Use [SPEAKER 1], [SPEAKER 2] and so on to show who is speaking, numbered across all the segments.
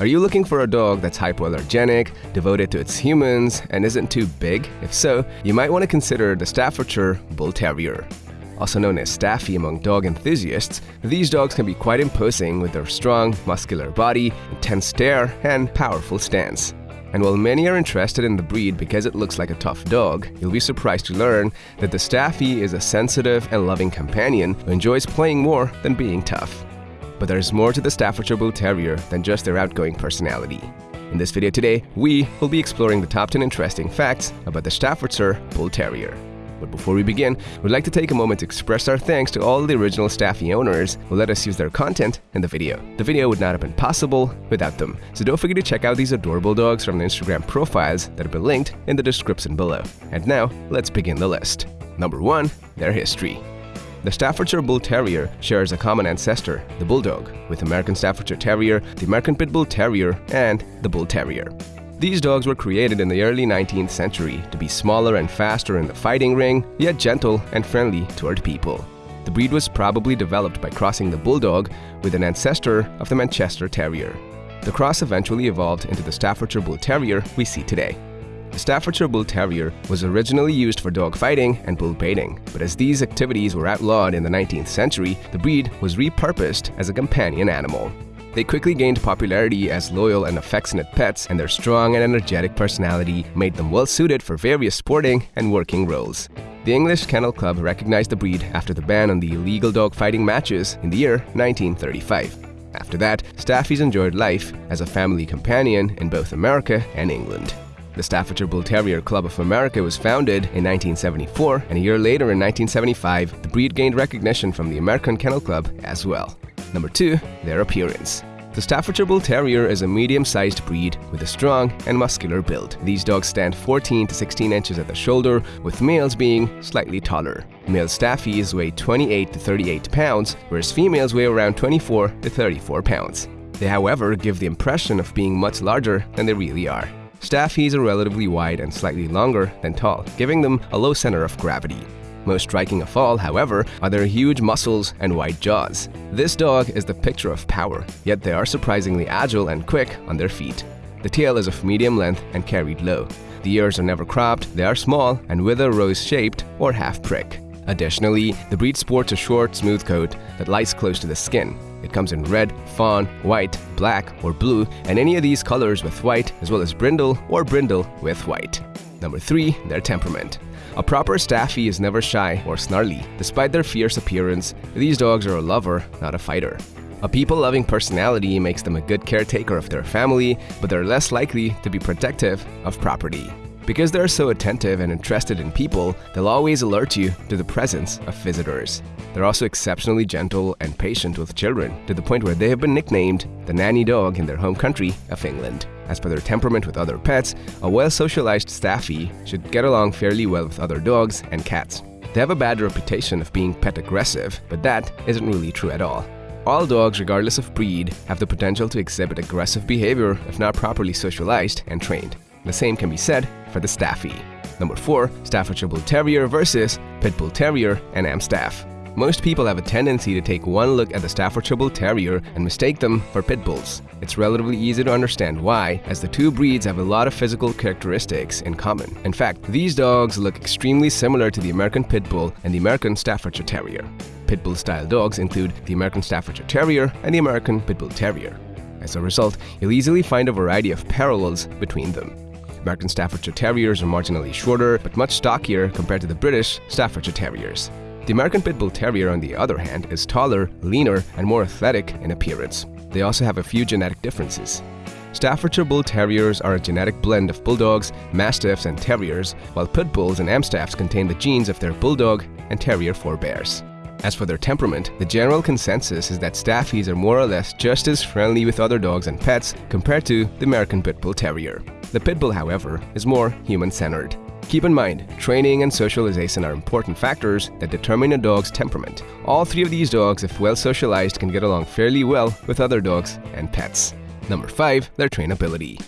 [SPEAKER 1] Are you looking for a dog that's hypoallergenic, devoted to its humans, and isn't too big? If so, you might want to consider the Staffordshire Bull Terrier. Also known as Staffy among dog enthusiasts, these dogs can be quite imposing with their strong, muscular body, intense stare, and powerful stance. And while many are interested in the breed because it looks like a tough dog, you'll be surprised to learn that the Staffy is a sensitive and loving companion who enjoys playing more than being tough. But there's more to the Staffordshire Bull Terrier than just their outgoing personality. In this video today, we will be exploring the top 10 interesting facts about the Staffordshire Bull Terrier. But before we begin, we'd like to take a moment to express our thanks to all the original Staffy owners who let us use their content in the video. The video would not have been possible without them, so don't forget to check out these adorable dogs from the Instagram profiles that have been linked in the description below. And now, let's begin the list. Number 1. Their history the Staffordshire Bull Terrier shares a common ancestor, the Bulldog, with the American Staffordshire Terrier, the American Pit Bull Terrier, and the Bull Terrier. These dogs were created in the early 19th century to be smaller and faster in the fighting ring, yet gentle and friendly toward people. The breed was probably developed by crossing the Bulldog with an ancestor of the Manchester Terrier. The cross eventually evolved into the Staffordshire Bull Terrier we see today. The Staffordshire Bull Terrier was originally used for dog fighting and bull baiting, but as these activities were outlawed in the 19th century, the breed was repurposed as a companion animal. They quickly gained popularity as loyal and affectionate pets, and their strong and energetic personality made them well suited for various sporting and working roles. The English Kennel Club recognized the breed after the ban on the illegal dog fighting matches in the year 1935. After that, Staffies enjoyed life as a family companion in both America and England. The Staffordshire Bull Terrier Club of America was founded in 1974, and a year later in 1975, the breed gained recognition from the American Kennel Club as well. Number 2. Their appearance. The Staffordshire Bull Terrier is a medium-sized breed with a strong and muscular build. These dogs stand 14 to 16 inches at the shoulder, with males being slightly taller. Male Staffies weigh 28 to 38 pounds, whereas females weigh around 24 to 34 pounds. They, however, give the impression of being much larger than they really are. Staffies are relatively wide and slightly longer than tall, giving them a low center of gravity. Most striking of all, however, are their huge muscles and wide jaws. This dog is the picture of power, yet they are surprisingly agile and quick on their feet. The tail is of medium length and carried low. The ears are never cropped, they are small and wither rose-shaped or half-prick. Additionally, the breed sports a short, smooth coat that lies close to the skin. It comes in red, fawn, white, black, or blue, and any of these colors with white, as well as brindle or brindle with white. Number 3. Their temperament. A proper Staffy is never shy or snarly. Despite their fierce appearance, these dogs are a lover, not a fighter. A people-loving personality makes them a good caretaker of their family, but they're less likely to be protective of property. Because they're so attentive and interested in people, they'll always alert you to the presence of visitors. They're also exceptionally gentle and patient with children, to the point where they have been nicknamed the nanny dog in their home country of England. As for their temperament with other pets, a well-socialized Staffy should get along fairly well with other dogs and cats. They have a bad reputation of being pet aggressive, but that isn't really true at all. All dogs, regardless of breed, have the potential to exhibit aggressive behavior if not properly socialized and trained. The same can be said for the Staffy. Number 4. Staffordshire Bull Terrier versus Pit Bull Terrier and Amstaff. Most people have a tendency to take one look at the Staffordshire Bull Terrier and mistake them for pit bulls. It's relatively easy to understand why, as the two breeds have a lot of physical characteristics in common. In fact, these dogs look extremely similar to the American Pit Bull and the American Staffordshire Terrier. Pit Bull style dogs include the American Staffordshire Terrier and the American Pit Bull Terrier. As a result, you'll easily find a variety of parallels between them. American Staffordshire Terriers are marginally shorter, but much stockier compared to the British Staffordshire Terriers. The American Pit Bull Terrier, on the other hand, is taller, leaner, and more athletic in appearance. They also have a few genetic differences. Staffordshire Bull Terriers are a genetic blend of Bulldogs, Mastiffs, and Terriers, while Pit Bulls and Amstaffs contain the genes of their Bulldog and Terrier forebears. As for their temperament, the general consensus is that Staffies are more or less just as friendly with other dogs and pets compared to the American Pit Bull Terrier. The Pit Bull, however, is more human-centered. Keep in mind, training and socialization are important factors that determine a dog's temperament. All three of these dogs, if well socialized, can get along fairly well with other dogs and pets. Number 5. Their trainability.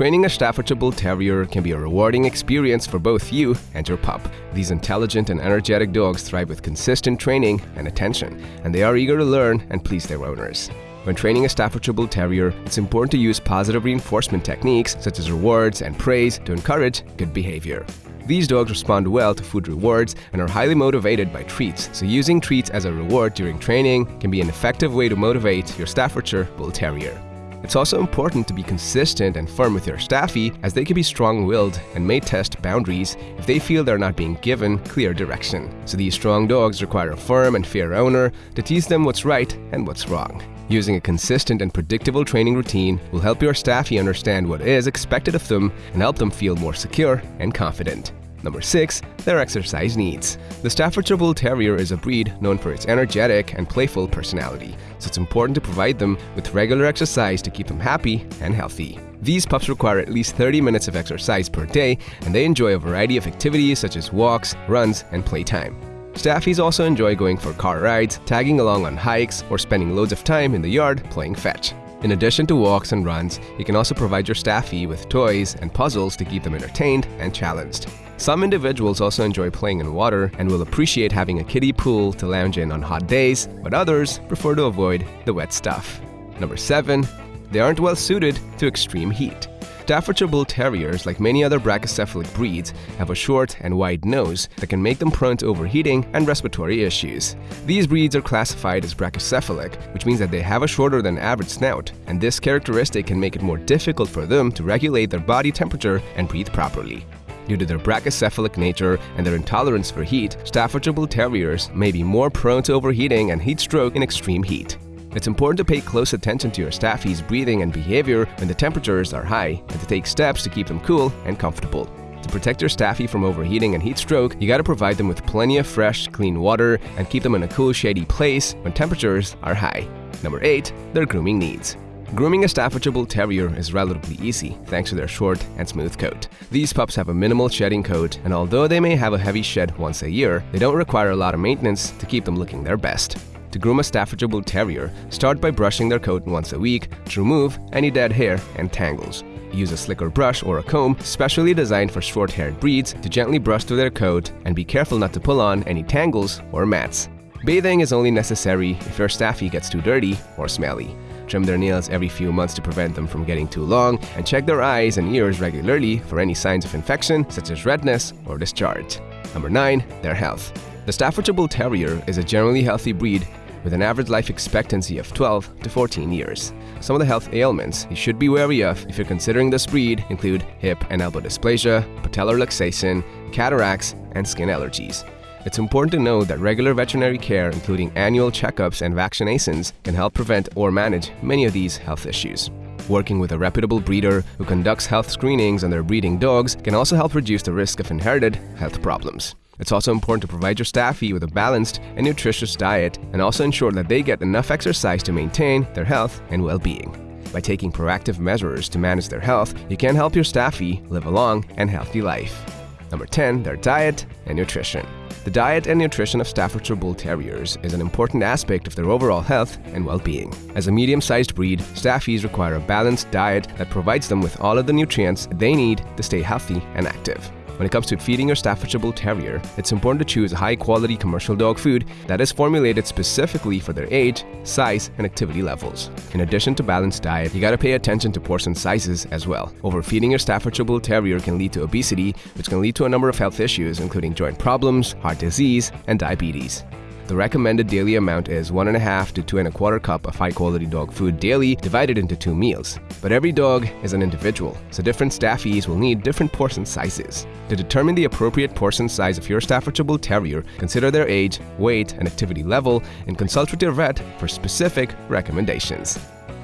[SPEAKER 1] Training a Staffordshire Bull Terrier can be a rewarding experience for both you and your pup. These intelligent and energetic dogs thrive with consistent training and attention, and they are eager to learn and please their owners. When training a Staffordshire Bull Terrier, it's important to use positive reinforcement techniques such as rewards and praise to encourage good behavior. These dogs respond well to food rewards and are highly motivated by treats, so using treats as a reward during training can be an effective way to motivate your Staffordshire Bull Terrier. It's also important to be consistent and firm with your staffy as they can be strong-willed and may test boundaries if they feel they're not being given clear direction. So these strong dogs require a firm and fair owner to teach them what's right and what's wrong. Using a consistent and predictable training routine will help your staffy understand what is expected of them and help them feel more secure and confident. Number 6. Their exercise needs. The Staffordshire Bull Terrier is a breed known for its energetic and playful personality, so it's important to provide them with regular exercise to keep them happy and healthy. These pups require at least 30 minutes of exercise per day, and they enjoy a variety of activities such as walks, runs, and playtime. Staffies also enjoy going for car rides, tagging along on hikes, or spending loads of time in the yard playing fetch. In addition to walks and runs, you can also provide your staffie with toys and puzzles to keep them entertained and challenged. Some individuals also enjoy playing in water and will appreciate having a kiddie pool to lounge in on hot days, but others prefer to avoid the wet stuff. Number 7. They aren't well suited to extreme heat. Staffordshire Bull Terriers, like many other brachycephalic breeds, have a short and wide nose that can make them prone to overheating and respiratory issues. These breeds are classified as brachycephalic, which means that they have a shorter than average snout, and this characteristic can make it more difficult for them to regulate their body temperature and breathe properly. Due to their brachycephalic nature and their intolerance for heat, Staffordshire Bull Terriers may be more prone to overheating and heat stroke in extreme heat. It's important to pay close attention to your staffy's breathing and behavior when the temperatures are high and to take steps to keep them cool and comfortable. To protect your staffy from overheating and heat stroke, you gotta provide them with plenty of fresh, clean water and keep them in a cool, shady place when temperatures are high. Number 8. Their grooming needs. Grooming a Staffordshire Bull Terrier is relatively easy thanks to their short and smooth coat. These pups have a minimal shedding coat, and although they may have a heavy shed once a year, they don't require a lot of maintenance to keep them looking their best. To groom a Staffordshire Bull Terrier, start by brushing their coat once a week to remove any dead hair and tangles. Use a slicker brush or a comb specially designed for short-haired breeds to gently brush through their coat and be careful not to pull on any tangles or mats. Bathing is only necessary if your staffy gets too dirty or smelly trim their nails every few months to prevent them from getting too long, and check their eyes and ears regularly for any signs of infection such as redness or discharge. Number 9. Their health. The Staffordshire Bull Terrier is a generally healthy breed with an average life expectancy of 12 to 14 years. Some of the health ailments you should be wary of if you're considering this breed include hip and elbow dysplasia, patellar luxation, cataracts, and skin allergies. It's important to know that regular veterinary care, including annual checkups and vaccinations, can help prevent or manage many of these health issues. Working with a reputable breeder who conducts health screenings on their breeding dogs can also help reduce the risk of inherited health problems. It's also important to provide your staffy with a balanced and nutritious diet and also ensure that they get enough exercise to maintain their health and well-being. By taking proactive measures to manage their health, you can help your staffy live a long and healthy life. Number 10. Their diet and nutrition. The diet and nutrition of Staffordshire Bull Terriers is an important aspect of their overall health and well-being. As a medium-sized breed, Staffies require a balanced diet that provides them with all of the nutrients they need to stay healthy and active. When it comes to feeding your Staffordshire Bull Terrier, it's important to choose high-quality commercial dog food that is formulated specifically for their age, size, and activity levels. In addition to balanced diet, you gotta pay attention to portion sizes as well. Overfeeding your Staffordshire Bull Terrier can lead to obesity, which can lead to a number of health issues including joint problems, heart disease, and diabetes. The recommended daily amount is 1.5 to 2 and a quarter cup of high quality dog food daily divided into two meals. But every dog is an individual, so different staffies will need different portion sizes. To determine the appropriate portion size of your Staffordshire Bull Terrier, consider their age, weight, and activity level, and consult with your vet for specific recommendations.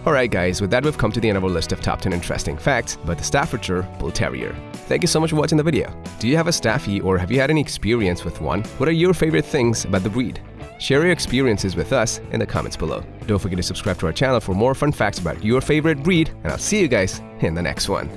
[SPEAKER 1] Alright guys, with that we've come to the end of our list of top 10 interesting facts about the Staffordshire Bull Terrier. Thank you so much for watching the video. Do you have a Staffy or have you had any experience with one? What are your favorite things about the breed? Share your experiences with us in the comments below. Don't forget to subscribe to our channel for more fun facts about your favorite breed, and I'll see you guys in the next one.